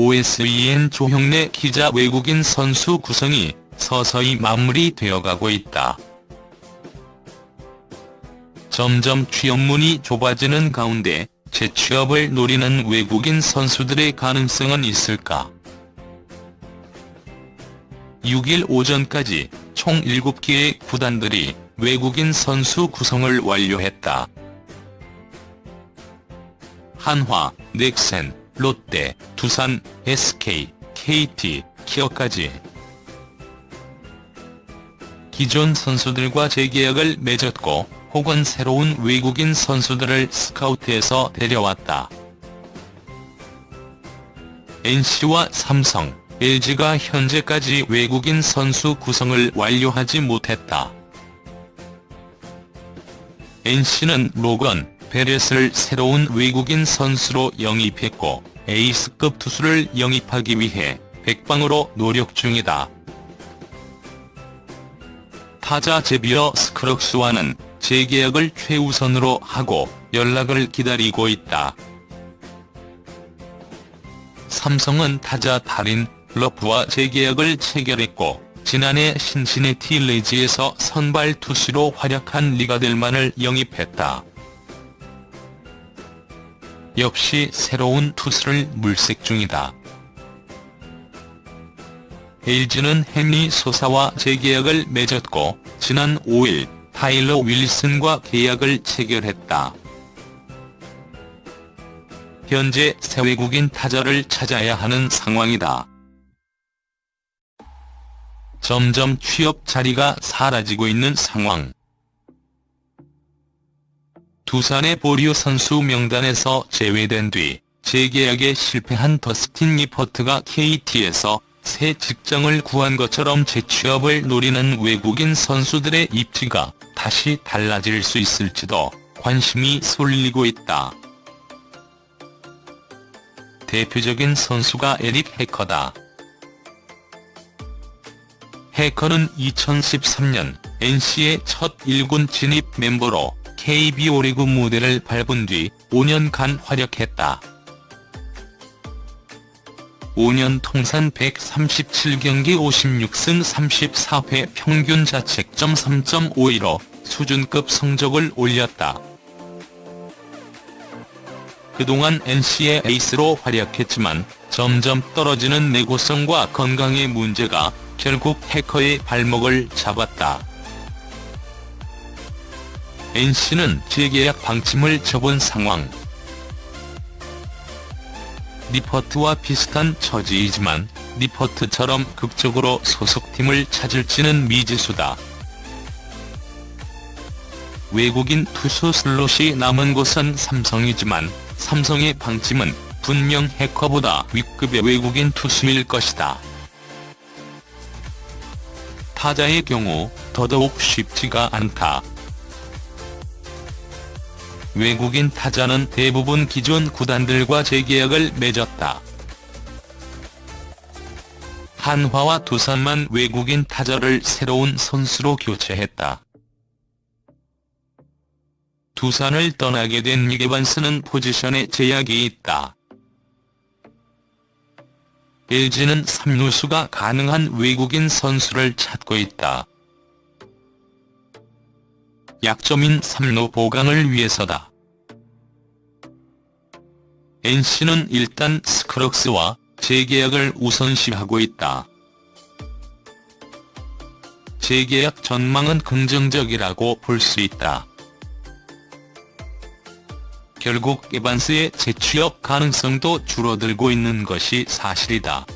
OSEN 조형래 기자 외국인 선수 구성이 서서히 마무리되어가고 있다. 점점 취업문이 좁아지는 가운데 재취업을 노리는 외국인 선수들의 가능성은 있을까? 6일 오전까지 총 7개의 구단들이 외국인 선수 구성을 완료했다. 한화, 넥센, 롯데, 두산, SK, KT, 키어까지 기존 선수들과 재계약을 맺었고 혹은 새로운 외국인 선수들을 스카우트해서 데려왔다. NC와 삼성, LG가 현재까지 외국인 선수 구성을 완료하지 못했다. NC는 로건 베렛을 새로운 외국인 선수로 영입했고 에이스급 투수를 영입하기 위해 백방으로 노력 중이다. 타자 제비어 스크럭스와는 재계약을 최우선으로 하고 연락을 기다리고 있다. 삼성은 타자 다린 러프와 재계약을 체결했고 지난해 신시내티 레즈에서 선발 투수로 활약한 팀 아델만을 영입했다. 역시 새로운 투수를 물색 중이다. LG는 헨리 소사와 재계약을 맺었고 지난 5일 타일러 윌슨과 계약을 체결했다. 현재 새 외국인 타자를 찾아야 하는 상황이다. 점점 취업 자리가 사라지고 있는 상황. 두산의 보류 선수 명단에서 제외된 뒤 재계약에 실패한 더스틴 리퍼트가 KT에서 새 직장을 구한 것처럼 재취업을 노리는 외국인 선수들의 입지가 다시 달라질 수 있을지도 관심이 쏠리고 있다. 대표적인 선수가 에릭 해커다. 해커는 2013년 NC의 첫 1군 진입 멤버로 KBO 리그 무대를 밟은 뒤 5년간 활약했다. 5년 통산 137경기 56승 34패 평균 자책점 3.51로 수준급 성적을 올렸다. 그동안 NC의 에이스로 활약했지만 점점 떨어지는 내구성과 건강의 문제가 결국 해커의 발목을 잡았다. NC는 재계약 방침을 접은 상황. 니퍼트와 비슷한 처지이지만 니퍼트처럼 극적으로 소속팀을 찾을지는 미지수다. 외국인 투수 슬롯이 남은 곳은 삼성이지만 삼성의 방침은 분명 해커보다 윗급의 외국인 투수일 것이다. 타자의 경우 더더욱 쉽지가 않다. 외국인 타자는 대부분 기존 구단들과 재계약을 맺었다. 한화와 두산만 외국인 타자를 새로운 선수로 교체했다. 두산을 떠나게 된 이게반스는 포지션에 제약이 있다. LG는 3루수가 가능한 외국인 선수를 찾고 있다. 약점인 3루 보강을 위해서다. NC는 일단 스크럭스와 재계약을 우선시하고 있다. 재계약 전망은 긍정적이라고 볼 수 있다. 결국 에반스의 재취업 가능성도 줄어들고 있는 것이 사실이다.